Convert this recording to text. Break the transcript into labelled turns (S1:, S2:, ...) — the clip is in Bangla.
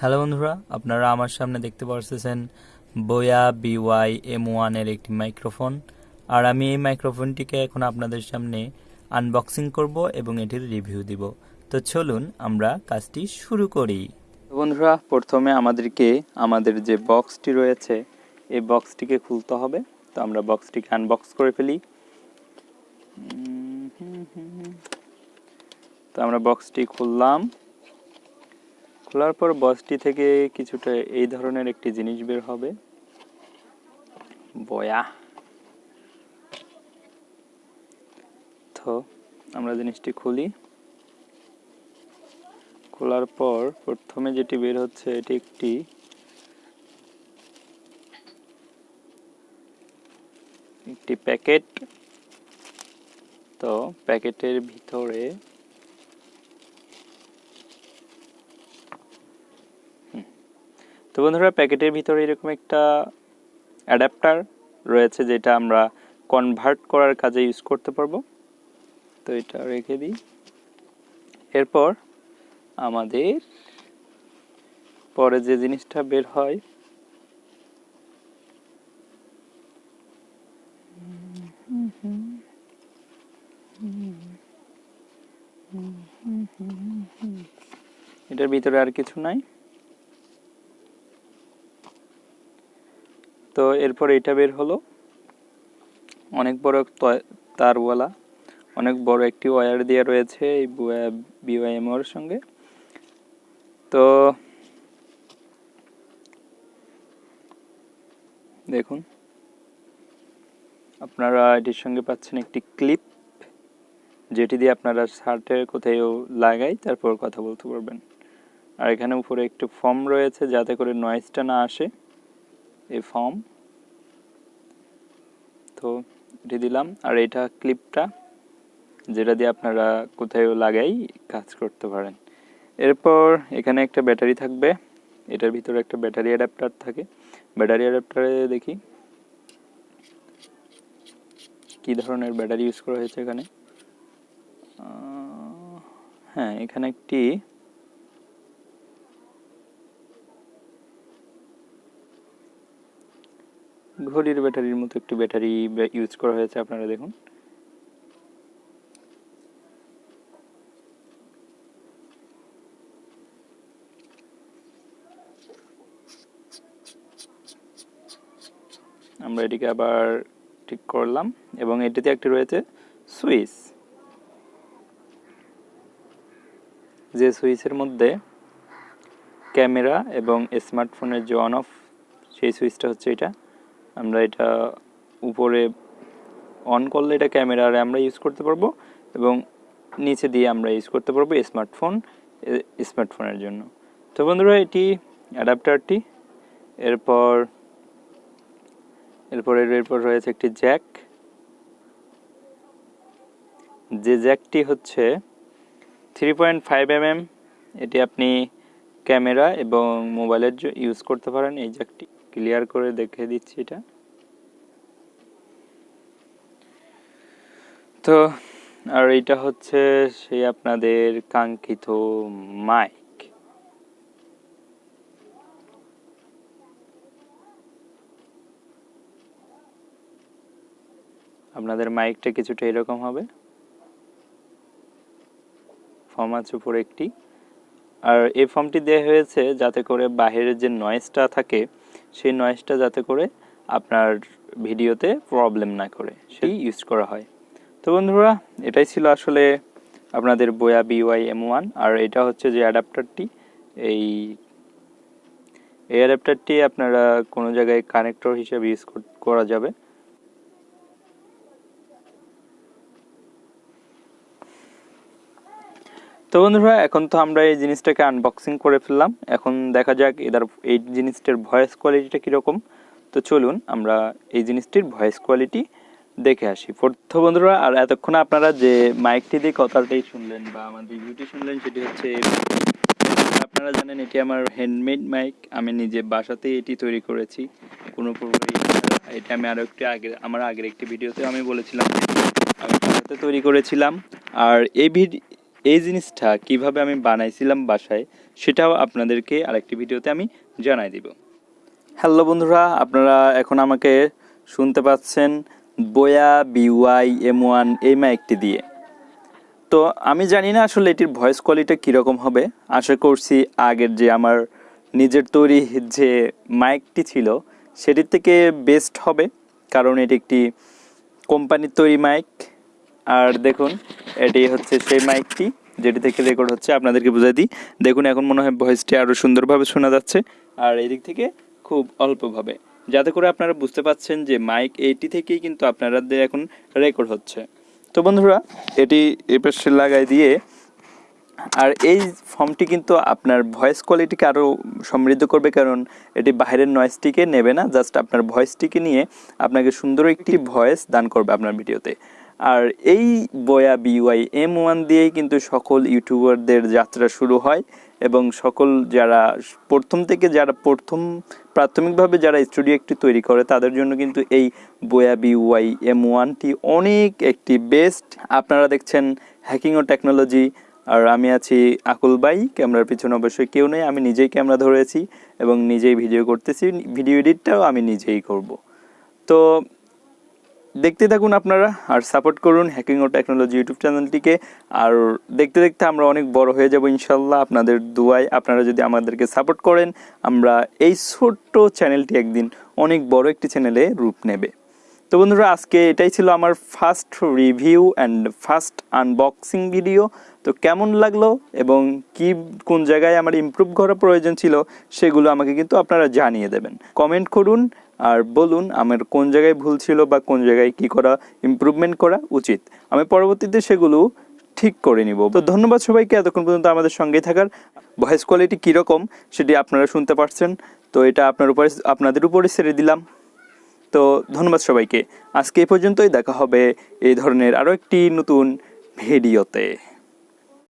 S1: হ্যালো বন্ধুরা, আপনারা আমার সামনে দেখতে পারতেছেন বোয়া বিওয়াই এম ওয়ানের একটি মাইক্রোফোন। আর আমি এই মাইক্রোফোনটিকে এখন আপনাদের সামনে আনবক্সিং করব এবং এটির রিভিউ দিব। তো চলুন আমরা কাজটি শুরু করি। বন্ধুরা, প্রথমে আমাদেরকে আমাদের যে বক্সটি রয়েছে, এই বক্সটিকে খুলতে হবে। তো আমরা বক্সটিকে আনবক্স করে ফেলি। তো আমরা বক্সটি খুললাম। খোলার পর বক্সটি থেকে কিছুটা এই ধরনের একটি জিনিস বের হবে। বয়া। তো, আমরা জিনিসটি খুলি। খোলার পর প্রথমে যেটি বের হচ্ছে, এটি একটি একটি প্যাকেট। তো, প্যাকেটের ভিতরে তো বন্ধুরা, প্যাকেটের ভিতরে এরকম একটা অ্যাডাপ্টার রয়েছে যেটা আমরা কনভার্ট করার কাজে ইউজ করতে পারব। তো এটা রেখে দিই। এরপর আমাদের পরে যে জিনিসটা বের হয়, এটার ভিতরে আর কিছু নাই। তো এরপর এটা বের হলো। অনেক বড় তারওয়ালা, অনেক বড় একটি ওয়্যার দেওয়া রয়েছে এই বিওয়াইএমওর সঙ্গে। তো দেখুন, আপনারা এটির সঙ্গে পাচ্ছেন একটি ক্লিপ, যেটি দিয়ে আপনারা শার্টের কোথাও লাগাই, তারপর কথা বলতে পারবেন। আর এখানে উপরে একটু ফর্ম রয়েছে, যাতে করে নয়েজটা না আসে। এই ফর্ম। তো এটি দিলাম। আর এটা ক্লিপটা, যেটা দিয়ে আপনারা কোথাও লাগাই কাজ করতে পারেন। এরপর এখানে একটা ব্যাটারি থাকবে। এটার ভিতরে একটা ব্যাটারি অ্যাডাপ্টার থাকে। ব্যাটারি অ্যাডাপ্টারে দেখি। কি ধরনের ব্যাটারি ইউজ করা হয়েছে এখানে? হ্যাঁ এখানে একটি ঘড়ির ব্যাটারির মতো একটি ব্যাটারি ইউজ করা হয়েছে, আপনারা দেখুন। আমরা এটিকে আবার ঠিক করলাম, এবং এটিতে একটি রয়েছে সুইচ। যে সুইচের মধ্যে ক্যামেরা এবং স্মার্টফোনের যে অন অফ সেই সুইচটা হচ্ছে এটা। আমরা এটা উপরে অন করলে এটা ক্যামেরারে আমরা ইউজ করতে পারব এবং নিচে দিয়ে আমরা ইউজ করতে পারব স্মার্টফোন স্মার্টফোনের জন্য। তো বন্ধুরা, এটি অ্যাডাপ্টারটি এরপর এরপর এরপর রয়েছে একটি জ্যাক যে জ্যাকটি হচ্ছে থ্রি পয়েন্ট ফাইভ এমএম এটি আপনি ক্যামেরা এবং মোবাইলের ইউজ করতে পারেন এই জ্যাকটি ক্লিয়ার করে দেখে দিচ্ছি এটা। তো, আর এটা হচ্ছে সেই আপনাদের কাঙ্ক্ষিত মাইক আপনাদের মাইকটা কিছুটা এরকম হবে। ফর্ম আছে উপরে একটি। আর এই ফর্মটি দেওয়া হয়েছে যাতে করে বাহিরের যে নয়েজটা থাকে সেই নয়েজটা যাতে করে আপনার ভিডিওতে প্রবলেম না করে, সেই ইউজ করা হয়। তো বন্ধুরা, এটাই ছিল আসলে আপনাদের বয়া বিওয়াই এম ওয়ান আর এটা হচ্ছে যে অ্যাডাপ্টারটি এই এই অ্যাডাপ্টারটি আপনারা কোনো জায়গায় কানেক্টর হিসেবে ইউজ করা যাবে। তো বন্ধুরা এখন তো আমরা এই জিনিসটাকে আনবক্সিং করে ফেললাম। এখন দেখা যাক এটার, এই জিনিসটার ভয়েস কোয়ালিটিটা কীরকম। তো চলুন আমরা এই জিনিসটির ভয়েস কোয়ালিটি দেখে আসি। তো বন্ধুরা আর এতক্ষণ আপনারা যে মাইকটি দিয়ে কথাটাই শুনলেন বা আমার রিভিউটি শুনলেন, সেটি হচ্ছে আপনারা জানেন এটি আমার হ্যান্ডমেড মাইক আমি নিজে বাসাতেই এটি তৈরি করেছি। কোনো এটা আমি আরও একটি আগে আমার আগের একটি ভিডিওতে আমি বলেছিলাম। আমি বাসাতে তৈরি করেছিলাম। আর এই ভিডি এই জিনিসটা কীভাবে আমি বানাইছিলাম বাসায়, সেটাও আপনাদেরকে আরেকটি ভিডিওতে আমি জানাই দিব। হ্যালো বন্ধুরা, আপনারা এখন আমাকে শুনতে পাচ্ছেন বোয়া বিওয়াই এম ওয়ান এই মাইকটি দিয়ে। তো আমি জানি না আসলে এটির ভয়েস কোয়ালিটি কীরকম হবে। আশা করছি আগের যে আমার নিজের তৈরি যে মাইকটি ছিল, সেটির থেকে বেস্ট হবে, কারণ এটি একটি কোম্পানির তৈরি মাইক। আর দেখুন, এটি হচ্ছে সেই মাইকটি, যেটি থেকে রেকর্ড হচ্ছে, আপনাদেরকে বুঝাই দিই। দেখুন, এখন মনে হয় ভয়েসটি আরও সুন্দরভাবে শোনা যাচ্ছে, আর এদিক থেকে খুব অল্পভাবে। যাতে করে আপনারা বুঝতে পাচ্ছেন যে মাইক এইটি থেকেই কিন্তু আপনাদের এখন রেকর্ড হচ্ছে। তো বন্ধুরা, এটি এ পাশে লাগাই দিয়ে, আর এই ফর্মটি কিন্তু আপনার ভয়েস কোয়ালিটিকে আরও সমৃদ্ধ করবে, কারণ এটি বাইরের নয়েজটিকে নেবে না জাস্ট আপনার ভয়েসটিকে নিয়ে আপনাকে সুন্দর একটি ভয়েস দান করবে আপনার ভিডিওতে আর এই বয়া বিওয়াই এম ওয়ান দিয়েই কিন্তু সকল ইউটিউবারদের যাত্রা শুরু হয় এবং সকল যারা প্রথম থেকে যারা প্রথম প্রাথমিকভাবে যারা স্টুডিও একটি তৈরি করে, তাদের জন্য কিন্তু এই বয়া বিওয়াই এম ওয়ানটি অনেক একটি বেস্ট আপনারা দেখছেন হ্যাকিং ও টেকনোলজি আর আমি আছি আকুল বাই ক্যামেরার পিছনে অবশ্যই কেউ নেই, আমি নিজেই ক্যামেরা ধরেছি এবং নিজেই ভিডিও করতেছি, ভিডিও এডিটটাও আমি নিজেই করব। তো দেখতে থাকুন আপনারা আর সাপোর্ট করুন হ্যাকিং ও টেকনোলজি ইউটিউব চ্যানেলটিকে। আর দেখতে দেখতে আমরা অনেক বড় হয়ে যাব ইনশাল্লাহ আপনাদের দুয়ায় আপনারা যদি আমাদেরকে সাপোর্ট করেন, আমরা এই ছোট্ট চ্যানেলটি একদিন অনেক বড় একটি চ্যানেলে রূপ নেবে। তো বন্ধুরা, আজকে এটাই ছিল আমার first review and first unboxing video তো কেমন লাগল এবং কি, কোন জায়গায় আমার ইমপ্রুভ করা প্রয়োজন ছিল সেগুলো আমাকে কিন্তু আপনারা জানিয়ে দেবেন। কমেন্ট করুন আর বলুন আমার কোন জায়গায় ভুল ছিল বা কোন জায়গায় কি করা ইমপ্রুভমেন্ট করা উচিত। আমি পরবর্তীতে সেগুলো ঠিক করে নিব। তো ধন্যবাদ সবাইকে, এতক্ষণ পর্যন্ত আমাদের সঙ্গেই থাকার। ভয়েস কোয়ালিটি কীরকম সেটি আপনারা শুনতে পারছেন। তো এটা আপনার উপরে, আপনাদের উপরে ছেড়ে দিলাম। তো ধন্যবাদ সবাইকে। আজকে এই পর্যন্তই, দেখা হবে এই ধরনের আরও একটি নতুন ভিডিওতে।